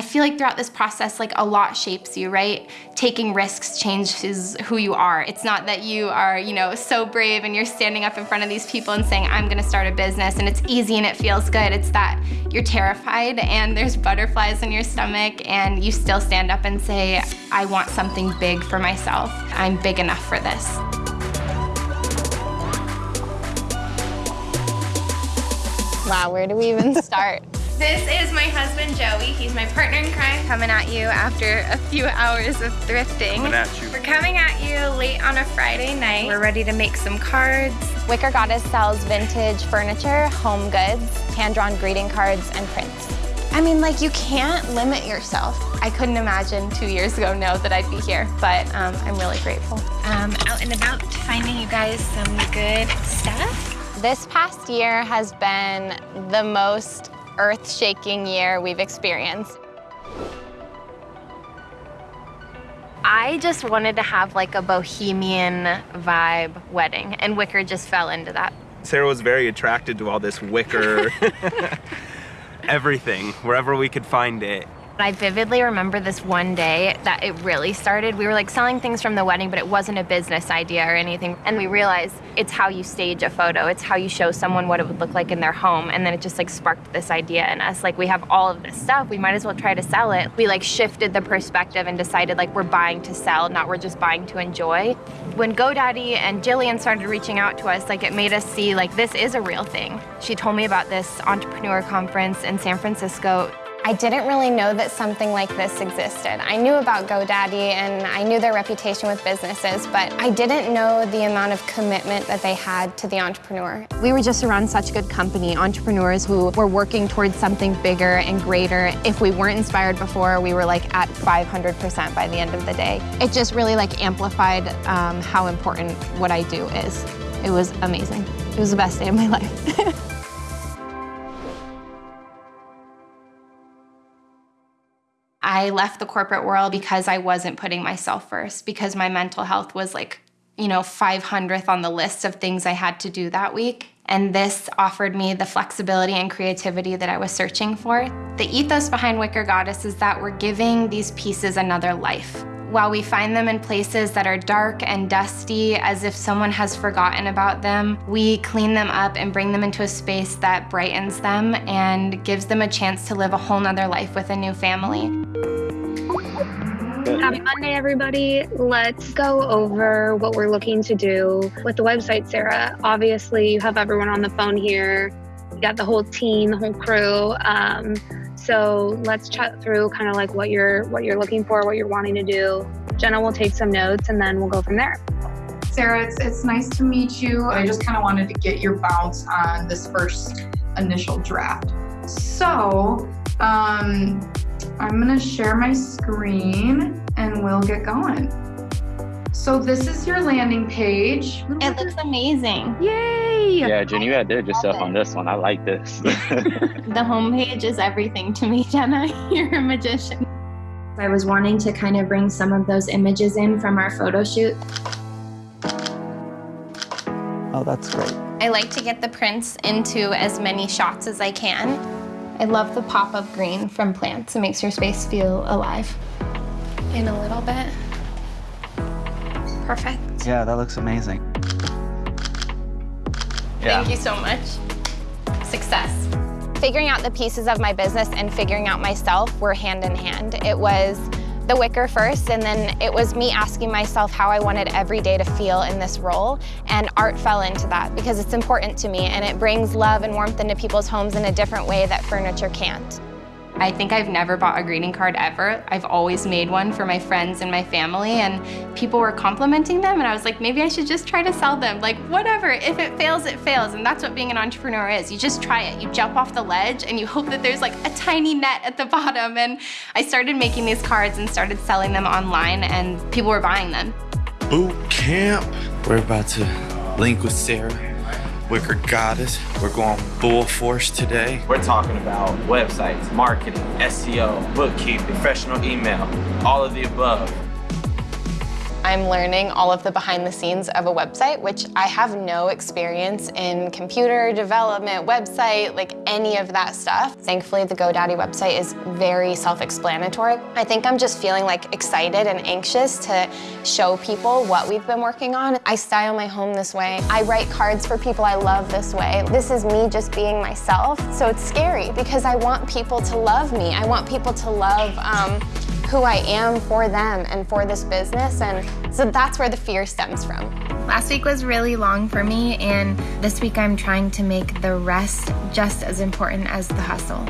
I feel like throughout this process, like a lot shapes you, right? Taking risks changes who you are. It's not that you are, you know, so brave and you're standing up in front of these people and saying, I'm gonna start a business and it's easy and it feels good. It's that you're terrified and there's butterflies in your stomach and you still stand up and say, I want something big for myself. I'm big enough for this. Wow, where do we even start? This is my husband, Joey. He's my partner in crime. Coming at you after a few hours of thrifting. Coming at you. We're coming at you late on a Friday night. We're ready to make some cards. Wicker Goddess sells vintage furniture, home goods, hand-drawn greeting cards, and prints. I mean, like, you can't limit yourself. I couldn't imagine two years ago, now that I'd be here, but um, I'm really grateful. Um, out and about, finding you guys some good stuff. This past year has been the most earth-shaking year we've experienced. I just wanted to have like a bohemian vibe wedding, and Wicker just fell into that. Sarah was very attracted to all this wicker, everything, wherever we could find it. I vividly remember this one day that it really started. We were like selling things from the wedding, but it wasn't a business idea or anything. And we realized it's how you stage a photo. It's how you show someone what it would look like in their home. And then it just like sparked this idea in us. Like we have all of this stuff. We might as well try to sell it. We like shifted the perspective and decided like we're buying to sell, not we're just buying to enjoy. When GoDaddy and Jillian started reaching out to us, like it made us see like this is a real thing. She told me about this entrepreneur conference in San Francisco I didn't really know that something like this existed. I knew about GoDaddy and I knew their reputation with businesses, but I didn't know the amount of commitment that they had to the entrepreneur. We were just around such a good company, entrepreneurs who were working towards something bigger and greater. If we weren't inspired before, we were like at 500% by the end of the day. It just really like amplified um, how important what I do is. It was amazing. It was the best day of my life. I left the corporate world because I wasn't putting myself first, because my mental health was like, you know, 500th on the list of things I had to do that week. And this offered me the flexibility and creativity that I was searching for. The ethos behind Wicker Goddess is that we're giving these pieces another life. While we find them in places that are dark and dusty, as if someone has forgotten about them, we clean them up and bring them into a space that brightens them and gives them a chance to live a whole nother life with a new family. Happy Monday, everybody. Let's go over what we're looking to do with the website, Sarah. Obviously, you have everyone on the phone here. You got the whole team, the whole crew. Um, so let's chat through kind of like what you're what you're looking for, what you're wanting to do. Jenna will take some notes and then we'll go from there. Sarah, it's, it's nice to meet you. I just kind of wanted to get your bounce on this first initial draft. So, um, I'm gonna share my screen and we'll get going. So this is your landing page. It looks amazing. Yay! Yeah, Jen, you outdid yourself on this one. I like this. the homepage is everything to me, Jenna. You're a magician. I was wanting to kind of bring some of those images in from our photo shoot. Oh, that's great. I like to get the prints into as many shots as I can. I love the pop of green from plants. It makes your space feel alive. In a little bit. Perfect. Yeah, that looks amazing. Yeah. Thank you so much. Success. Figuring out the pieces of my business and figuring out myself were hand in hand. It was the wicker first, and then it was me asking myself how I wanted every day to feel in this role, and art fell into that because it's important to me, and it brings love and warmth into people's homes in a different way that furniture can't. I think I've never bought a greeting card ever. I've always made one for my friends and my family and people were complimenting them and I was like, maybe I should just try to sell them. Like, whatever, if it fails, it fails. And that's what being an entrepreneur is. You just try it. You jump off the ledge and you hope that there's like a tiny net at the bottom. And I started making these cards and started selling them online and people were buying them. Boot camp. We're about to link with Sarah Wicker Goddess. We're going full force today. We're talking about websites, marketing, SEO, bookkeeping, professional email, all of the above. I'm learning all of the behind the scenes of a website, which I have no experience in computer development, website, like any of that stuff. Thankfully, the GoDaddy website is very self-explanatory. I think I'm just feeling like excited and anxious to show people what we've been working on. I style my home this way. I write cards for people I love this way. This is me just being myself. So it's scary because I want people to love me. I want people to love um, who I am for them and for this business. And so that's where the fear stems from. Last week was really long for me, and this week I'm trying to make the rest just as important as the hustle.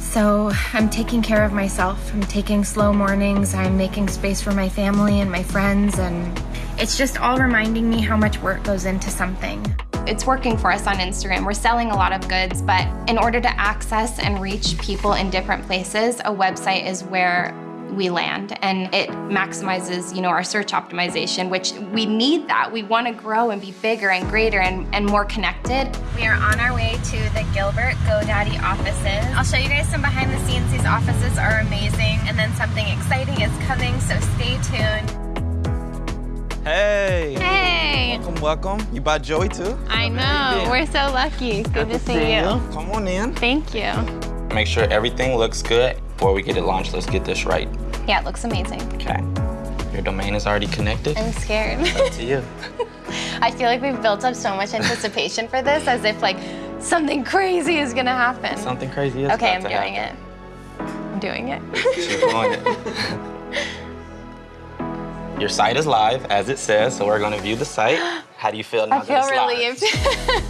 So I'm taking care of myself. I'm taking slow mornings. I'm making space for my family and my friends, and it's just all reminding me how much work goes into something. It's working for us on Instagram. We're selling a lot of goods, but in order to access and reach people in different places, a website is where we land and it maximizes you know our search optimization which we need that. We want to grow and be bigger and greater and, and more connected. We are on our way to the gilbert godaddy offices. I'll show you guys some behind the scenes. These offices are amazing and then something exciting is coming so stay tuned Welcome, welcome. You bought Joey too? i know we're so lucky good, to see, you Come on in. thank you Make sure everything looks good before we get it launched. Let's get this right. yeah it looks amazing Okay. Your domain is already connected. i'm scared Up to you. I feel like we've built up so much anticipation for this as if like something crazy is gonna happen. Something crazy is Okay, I'm to doing happen. it. I'm doing it. She's doing it. Your site is live, as it says, so we're going to view the site. How do you feel now I feel it's relieved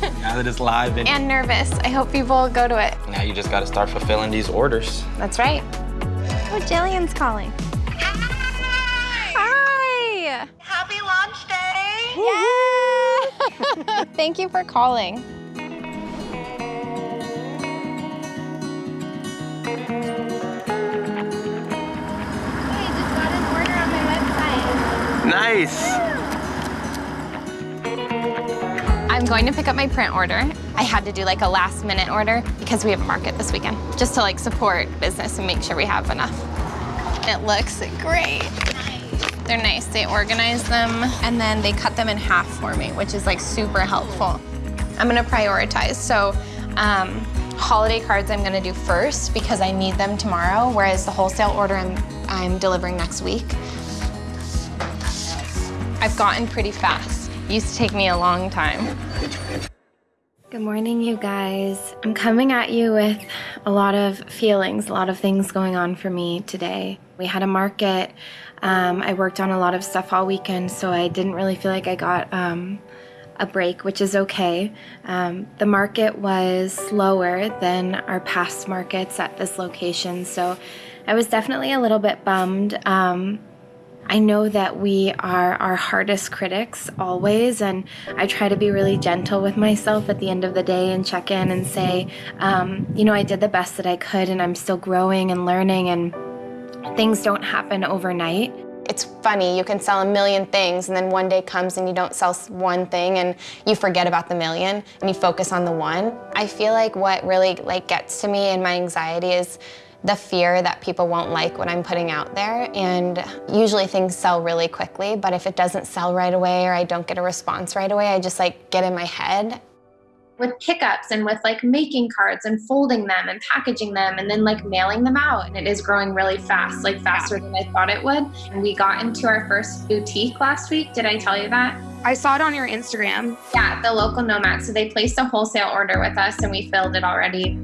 live? Now that it's live, and, and nervous. I hope people go to it. now you just got to start fulfilling these orders. That's right. oh jillian's calling hi Happy launch day! Yeah! Thank you for calling. Hey, I'm going to pick up my print order. I had to do like a last minute order because we have a market this weekend, just to like support business and make sure we have enough. It looks great. They're nice. They organize them and then they cut them in half for me, which is like super helpful. I'm gonna prioritize. So um, holiday cards I'm gonna do first because I need them tomorrow, whereas the wholesale order I'm, I'm delivering next week. I've gotten pretty fast. Used to take me a long time. Good morning, you guys. I'm coming at you with a lot of feelings, a lot of things going on for me today. We had a market. Um, I worked on a lot of stuff all weekend, so I didn't really feel like I got um, a break, which is okay. Um, the market was slower than our past markets at this location, so I was definitely a little bit bummed. Um, I know that we are our hardest critics always, and I try to be really gentle with myself at the end of the day and check in and say, um, you know, I did the best that I could, and I'm still growing and learning, and things don't happen overnight. It's funny, you can sell a million things and then one day comes and you don't sell one thing and you forget about the million and you focus on the one. I feel like what really like gets to me and my anxiety is the fear that people won't like what I'm putting out there and usually things sell really quickly, but if it doesn't sell right away or I don't get a response right away, I just like get in my head with pickups and with like making cards and folding them and packaging them and then like mailing them out. And it is growing really fast, like faster than I thought it would. And we got into our first boutique last week. Did I tell you that? I saw it on your Instagram. Yeah, the local nomad. So they placed a wholesale order with us and we filled it already.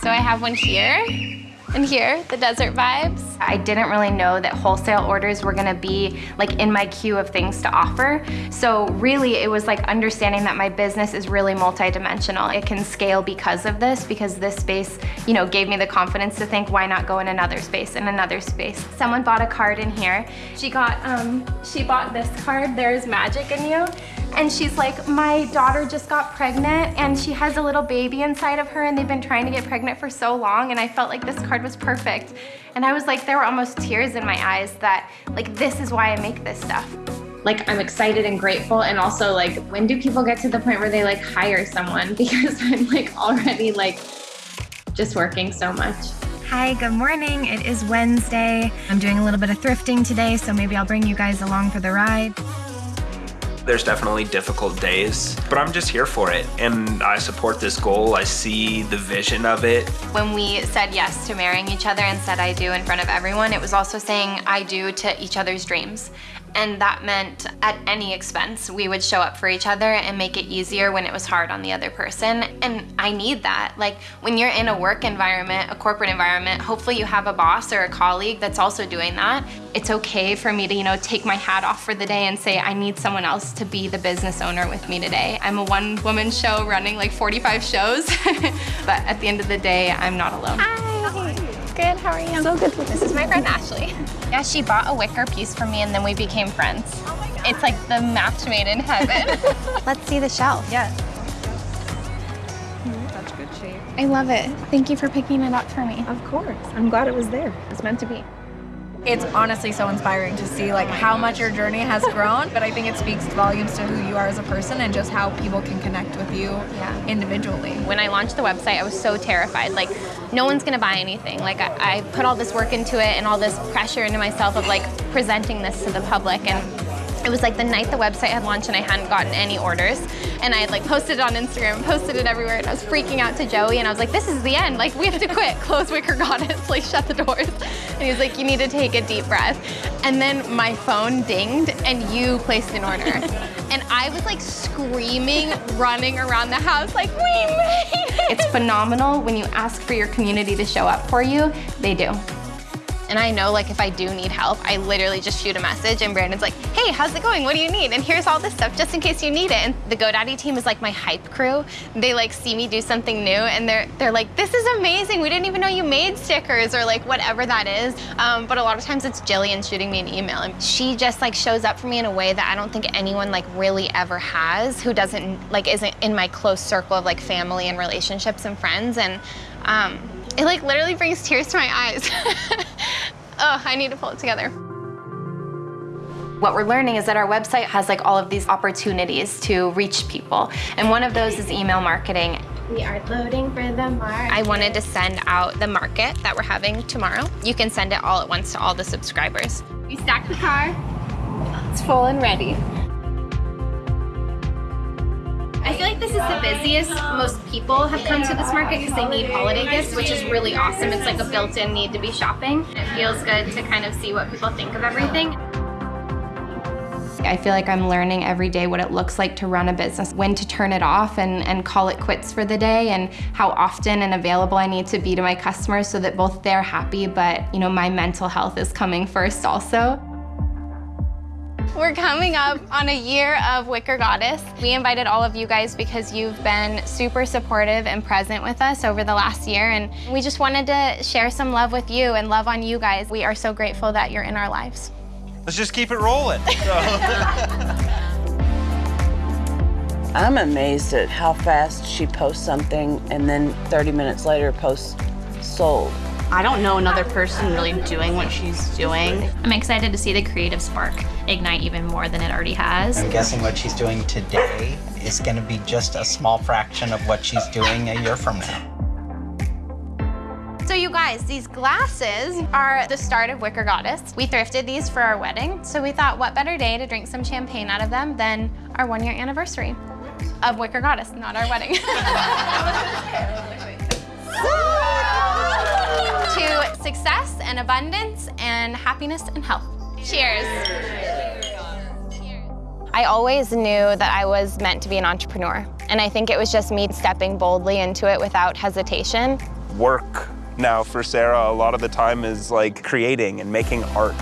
So I have one here and here, the desert vibes. I didn't really know that wholesale orders were gonna be like in my queue of things to offer. So really it was like understanding that my business is really multidimensional. It can scale because of this, because this space, you know, gave me the confidence to think, why not go in another space, in another space. Someone bought a card in here. She got, um, she bought this card, There's Magic in You. And she's like, my daughter just got pregnant and she has a little baby inside of her and they've been trying to get pregnant for so long and I felt like this card was perfect. And I was like, there were almost tears in my eyes that like, this is why I make this stuff. Like I'm excited and grateful and also like, when do people get to the point where they like hire someone? Because I'm like already like just working so much. Hi, good morning. It is Wednesday. I'm doing a little bit of thrifting today, so maybe I'll bring you guys along for the ride. There's definitely difficult days, but I'm just here for it. And I support this goal. I see the vision of it. When we said yes to marrying each other and said I do in front of everyone, it was also saying I do to each other's dreams. And that meant at any expense, we would show up for each other and make it easier when it was hard on the other person. And I need that. Like when you're in a work environment, a corporate environment, hopefully you have a boss or a colleague that's also doing that. It's okay for me to, you know, take my hat off for the day and say, I need someone else to be the business owner with me today. I'm a one woman show running like 45 shows, but at the end of the day, I'm not alone. Hi. Good, how are you? So good. This is my friend Ashley. Yeah, she bought a wicker piece for me and then we became friends. Oh it's like the match made in heaven. Let's see the shelf. Yeah. Mm-hmm. Such good shape. I love it. Thank you for picking it up for me. Of course. I'm glad it was there. It's meant to be. It's honestly so inspiring to see like how much your journey has grown, but I think it speaks volumes to who you are as a person and just how people can connect with you Yeah. individually. When I launched the website, I was so terrified. Like, no one's gonna buy anything. Like, I, I put all this work into it and all this pressure into myself of like presenting this to the public. And it was like the night the website had launched and I hadn't gotten any orders. And I had like posted it on Instagram, posted it everywhere, and I was freaking out to Joey. And I was like, this is the end. Like, we have to quit. Close Wicker Goddess. Like, shut the doors. And he was like, you need to take a deep breath. And then my phone dinged and you placed an order. and I was like screaming, running around the house, like, we made it. It's phenomenal when you ask for your community to show up for you, they do. And I know like if I do need help, I literally just shoot a message and Brandon's like, hey, how's it going? What do you need? And here's all this stuff just in case you need it. And the GoDaddy team is like my hype crew. They like see me do something new and they're they're like, this is amazing. We didn't even know you made stickers or like whatever that is. Um, but a lot of times it's Jillian shooting me an email and she just like shows up for me in a way that I don't think anyone like really ever has who doesn't like isn't in my close circle of like family and relationships and friends. And um, it like literally brings tears to my eyes. oh, I need to pull it together. What we're learning is that our website has like all of these opportunities to reach people. And one of those is email marketing. We are loading for the market. I wanted to send out the market that we're having tomorrow. You can send it all at once to all the subscribers. We stacked the car. It's full and ready. This is the busiest. Most people have come to this market because they need holiday gifts, which is really awesome. It's like a built-in need to be shopping. It feels good to kind of see what people think of everything. I feel like I'm learning every day what it looks like to run a business, when to turn it off and, and call it quits for the day, and how often and available I need to be to my customers so that both they're happy, but you know, my mental health is coming first also. We're coming up on a year of Wicker Goddess. We invited all of you guys because you've been super supportive and present with us over the last year, and we just wanted to share some love with you and love on you guys. We are so grateful that you're in our lives. Let's just keep it rolling. I'm amazed at how fast she posts something and then 30 minutes later posts sold. I don't know another person really doing what she's doing. I'm excited to see the creative spark ignite even more than it already has. I'm guessing what she's doing today is going to be just a small fraction of what she's doing a year from now. So you guys, these glasses are the start of Wicker Goddess. We thrifted these for our wedding, so we thought what better day to drink some champagne out of them than our one year anniversary of Wicker Goddess, not our wedding. to success and abundance and happiness and health. Cheers. I always knew that I was meant to be an entrepreneur. And I think it was just me stepping boldly into it without hesitation. Work now for Sarah a lot of the time is like creating and making art.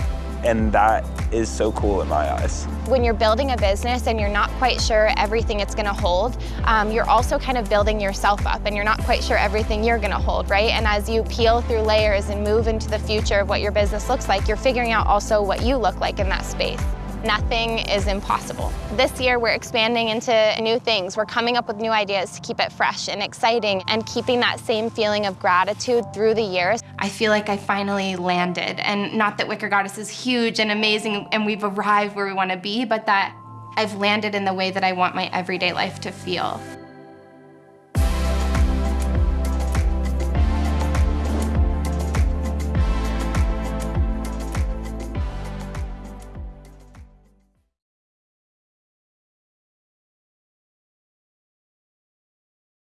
And that is so cool in my eyes. When you're building a business and you're not quite sure everything it's gonna hold, um, you're also kind of building yourself up and you're not quite sure everything you're gonna hold, right? And as you peel through layers and move into the future of what your business looks like, you're figuring out also what you look like in that space. Nothing is impossible. This year, we're expanding into new things. We're coming up with new ideas to keep it fresh and exciting and keeping that same feeling of gratitude through the years. I feel like I finally landed. And not that Wicker Goddess is huge and amazing and we've arrived where we want to be, but that I've landed in the way that I want my everyday life to feel.